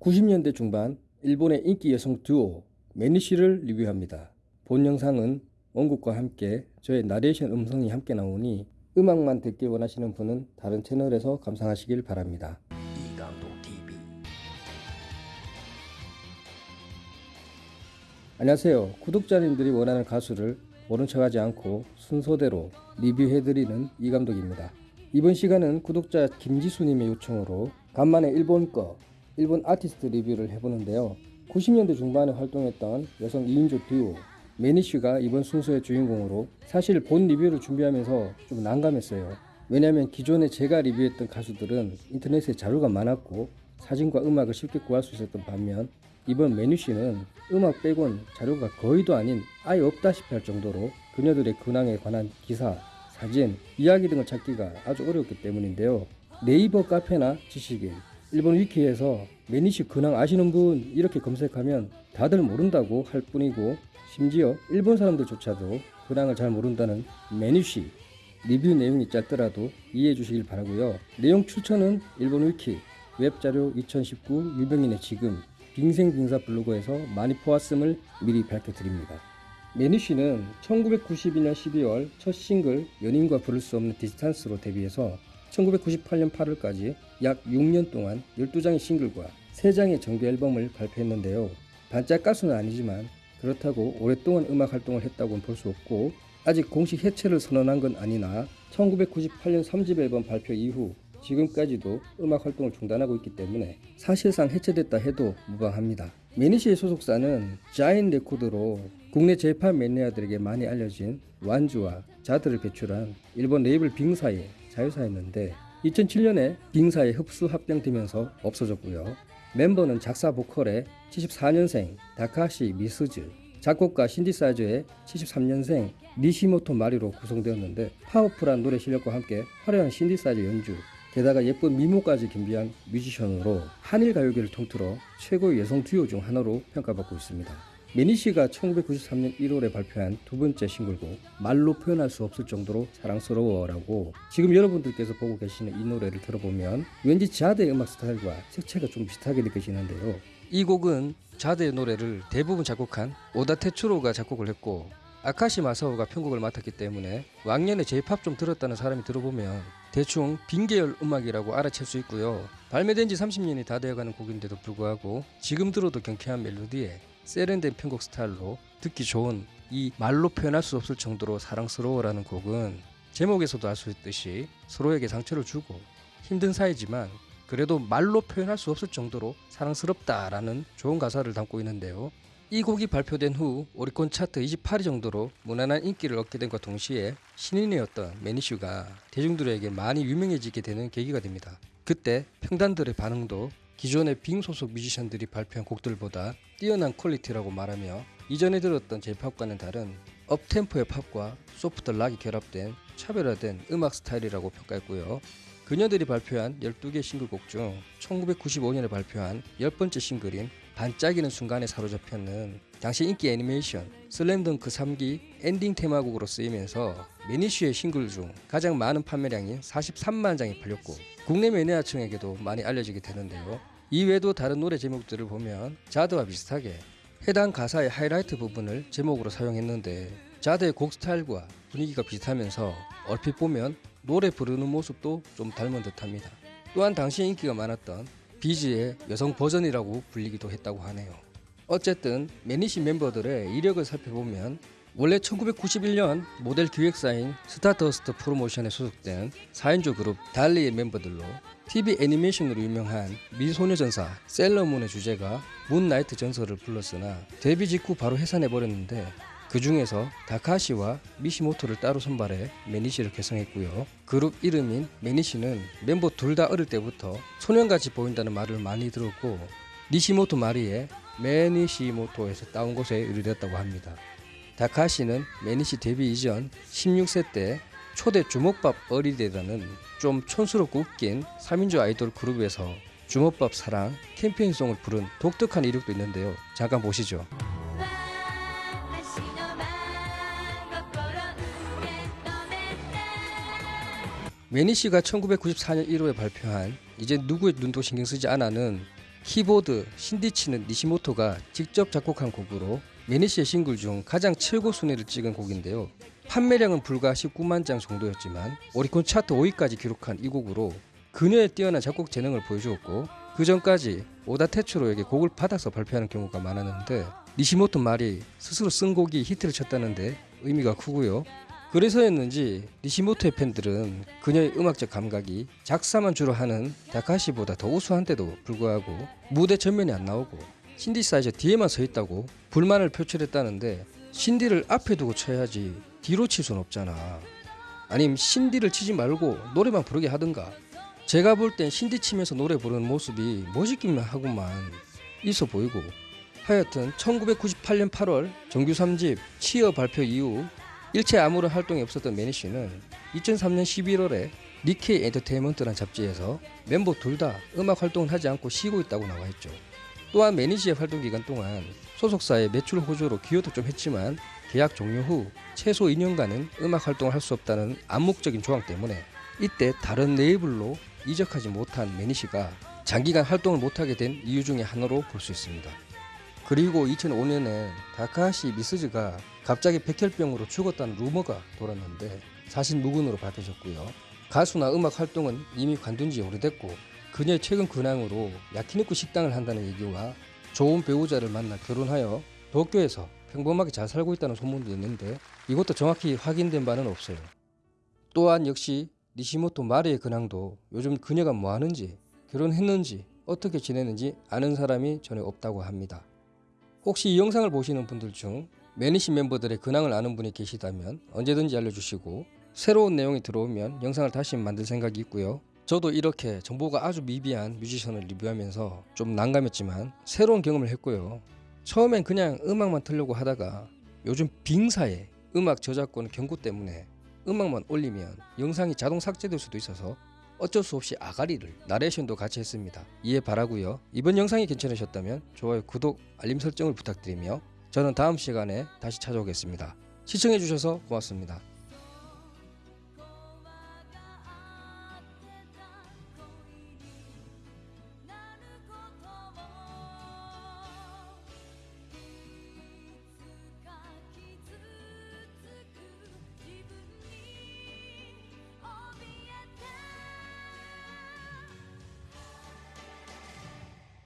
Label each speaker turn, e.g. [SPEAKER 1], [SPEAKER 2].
[SPEAKER 1] 90년대 중반 일본의 인기 여성 듀오 매니쉬를 리뷰합니다. 본 영상은 원곡과 함께 저의 나레이션 음성이 함께 나오니 음악만 듣기 원하시는 분은 다른 채널에서 감상하시길 바랍니다.
[SPEAKER 2] 이감독 TV
[SPEAKER 1] 안녕하세요. 구독자님들이 원하는 가수를 모른 척하지 않고 순서대로 리뷰해드리는 이감독입니다. 이번 시간은 구독자 김지수님의 요청으로 간만에 일본 거 일본 아티스트 리뷰를 해보는데요. 90년대 중반에 활동했던 여성 2인조 듀오 매니쉬가 이번 순서의 주인공으로 사실 본 리뷰를 준비하면서 좀 난감했어요. 왜냐하면 기존에 제가 리뷰했던 가수들은 인터넷에 자료가 많았고 사진과 음악을 쉽게 구할 수 있었던 반면 이번 매니쉬는 음악 빼곤 자료가 거의도 아닌 아예 없다시피 할 정도로 그녀들의 근황에 관한 기사, 사진, 이야기 등을 찾기가 아주 어려웠기 때문인데요. 네이버 카페나 지식인, 일본 위키에서 매니쉬 근황 아시는 분 이렇게 검색하면 다들 모른다고 할 뿐이고 심지어 일본 사람들조차도 근황을 잘 모른다는 매니쉬 리뷰 내용이 짧더라도 이해해 주시길 바라고요. 내용 추천은 일본 위키, 웹자료 2019 유명인의 지금 빙생빙사 블로그에서 많이 보았음을 미리 밝혀드립니다. 매니쉬는 1992년 12월 첫 싱글 연인과 부를 수 없는 distance로 데뷔해서 1998년 8월까지 약 6년 동안 12장의 싱글과 3장의 정규 앨범을 발표했는데요. 반짝 가수는 아니지만 그렇다고 오랫동안 음악 활동을 했다고는 볼 수 없고 아직 공식 해체를 선언한 건 아니나 1998년 3집 앨범 발표 이후 지금까지도 음악 활동을 중단하고 있기 때문에 사실상 해체됐다 해도 무방합니다. 매니시의 소속사는 자인 레코드로 국내 재판 매니아들에게 많이 알려진 완즈와 자드를 배출한 일본 레이블 빙사의 자회사였는데 2007년에 빙사에 흡수 합병되면서 없어졌고요. 멤버는 작사 보컬의 74년생 다카시 미스즈, 작곡가 신디사이저의 73년생 니시모토 마리로 구성되었는데 파워풀한 노래 실력과 함께 화려한 신디사이저 연주, 게다가 예쁜 미모까지 겸비한 뮤지션으로 한일 가요계를 통틀어 최고의 여성 듀오 중 하나로 평가받고 있습니다. 매니쉬가 1993년 1월에 발표한 두 번째 싱글곡 말로 표현할 수 없을 정도로 사랑스러워라고 지금 여러분들께서 보고 계시는 이 노래를 들어보면 왠지 자드의 음악 스타일과 색채가 좀 비슷하게 느껴지는데요. 이 곡은 자드의 노래를 대부분 작곡한 오다 테츠로가 작곡을 했고 아카시 마사오가 편곡을 맡았기 때문에 왕년에 J-팝 좀 들었다는 사람이 들어보면 대충 빈계열 음악이라고 알아챌 수 있고요. 발매된 지 30년이 다 되어가는 곡인데도 불구하고 지금 들어도 경쾌한 멜로디에 세련된 편곡 스타일로 듣기 좋은 이 말로 표현할 수 없을 정도로 사랑스러워라는 곡은 제목에서도 알 수 있듯이 서로에게 상처를 주고 힘든 사이지만 그래도 말로 표현할 수 없을 정도로 사랑스럽다라는 좋은 가사를 담고 있는데요. 이 곡이 발표된 후 오리콘 차트 28위 정도로 무난한 인기를 얻게 된과 동시에 신인이었던 매니쉬가 대중들에게 많이 유명해지게 되는 계기가 됩니다. 그때 평단들의 반응도 기존의 빙 소속 뮤지션들이 발표한 곡들보다 뛰어난 퀄리티라고 말하며 이전에 들었던 J-pop과는 다른 up-tempo의 팝과 soft rock이 결합된 차별화된 음악 스타일이라고 평가했고요. 그녀들이 발표한 12개 싱글곡 중 1995년에 발표한 10번째 싱글인 반짝이는 순간에 사로잡혔는 당시 인기 애니메이션 슬램덩크 3기 엔딩 테마곡으로 쓰이면서 매니쉬의 싱글 중 가장 많은 판매량인 43만 장이 팔렸고 국내 매니아층에게도 많이 알려지게 되는데요. 이외에도 다른 노래 제목들을 보면 자드와 비슷하게 해당 가사의 하이라이트 부분을 제목으로 사용했는데 자드의 곡 스타일과 분위기가 비슷하면서 얼핏 보면 노래 부르는 모습도 좀 닮은 듯합니다. 또한 당시 인기가 많았던 비즈의 여성 버전이라고 불리기도 했다고 하네요. 어쨌든 매니시 멤버들의 이력을 살펴보면 원래 1991년 모델 기획사인 스타더스트 프로모션에 소속된 4인조 그룹 달리의 멤버들로 TV 애니메이션으로 유명한 미소녀전사 세일러문의 주제가 moonlight 전설을 불렀으나 데뷔 직후 바로 해산해버렸는데 그 중에서 다카시와 니시모토를 따로 선발해 매니시를 결성했고요. 그룹 이름인 매니시는 멤버 둘 다 어릴 때부터 소년같이 보인다는 말을 많이 들었고 니시모토 마리의 매니시모토에서 따온 것에 유래됐다고 합니다. 다카시는 매니시 데뷔 이전 16세 때 초대 주먹밥 어리대라는 좀 촌스럽고 웃긴 3인조 아이돌 그룹에서 주먹밥 사랑 캠페인송을 부른 독특한 이력도 있는데요. 잠깐 보시죠. 매니시가 1994년 1월에 발표한 이제 누구의 눈도 신경 쓰지 않아는 키보드 신디치는 니시모토가 직접 작곡한 곡으로 매니시의 싱글 중 가장 최고 순위를 찍은 곡인데요. 판매량은 불과 19만 장 정도였지만 오리콘 차트 5위까지 기록한 이 곡으로 그녀의 뛰어난 작곡 재능을 보여주었고 그 전까지 오다 테츠로에게 곡을 받아서 발표하는 경우가 많았는데 니시모토 말이 스스로 쓴 곡이 히트를 쳤다는데 의미가 크고요. 그래서였는지 니시모토의 팬들은 그녀의 음악적 감각이 작사만 주로 하는 다카시보다 더 우수한데도 불구하고 무대 전면에 안 나오고 신디사이저 뒤에만 서 있다고 불만을 표출했다는데 신디를 앞에 두고 쳐야지 뒤로 칠 순 없잖아. 아님 신디를 치지 말고 노래만 부르게 하든가. 제가 볼 땐 신디 치면서 노래 부르는 모습이 멋있기만 하고만 있어 보이고 하여튼 1998년 8월 정규 3집 치어 발표 이후 일체 아무런 활동이 없었던 매니쉬는 2003년 11월에 니케이 엔터테인먼트라는 잡지에서 멤버 둘 다 음악 활동을 하지 않고 쉬고 있다고 나와 있죠. 또한 매니지의 활동 기간 동안 소속사의 매출 호조로 기여도 좀 했지만 계약 종료 후 최소 2년간은 음악 활동을 할 수 없다는 암묵적인 조항 때문에 이때 다른 레이블로 이적하지 못한 매니시가 장기간 활동을 못하게 된 이유 중에 하나로 볼 수 있습니다. 그리고 2005년에 다카하시 미스즈가 갑자기 백혈병으로 죽었다는 루머가 돌았는데 사실 무근으로 밝혀졌고요. 가수나 음악 활동은 이미 관둔 지 오래됐고 그녀의 최근 근황으로 야키니쿠 식당을 한다는 얘기와 좋은 배우자를 만나 결혼하여 도쿄에서 평범하게 잘 살고 있다는 소문도 있는데 이것도 정확히 확인된 바는 없어요. 또한 역시 니시모토 마리의 근황도 요즘 그녀가 뭐 하는지 결혼했는지 어떻게 지내는지 아는 사람이 전혀 없다고 합니다. 혹시 이 영상을 보시는 분들 중 매니시 멤버들의 근황을 아는 분이 계시다면 언제든지 알려주시고 새로운 내용이 들어오면 영상을 다시 만들 생각이 있고요. 저도 이렇게 정보가 아주 미비한 뮤지션을 리뷰하면서 좀 난감했지만 새로운 경험을 했고요. 처음엔 그냥 음악만 틀려고 하다가 요즘 빙사에 음악 저작권 경고 때문에 음악만 올리면 영상이 자동 삭제될 수도 있어서 어쩔 수 없이 아가리를 나레이션도 같이 했습니다. 이해 바라고요. 이번 영상이 괜찮으셨다면 좋아요, 구독, 알림 설정을 부탁드리며 저는 다음 시간에 다시 찾아오겠습니다. 시청해주셔서 고맙습니다.